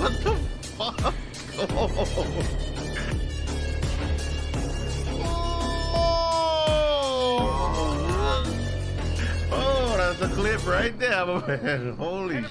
What the fuck? Oh, oh that's a clip right there, man. Holy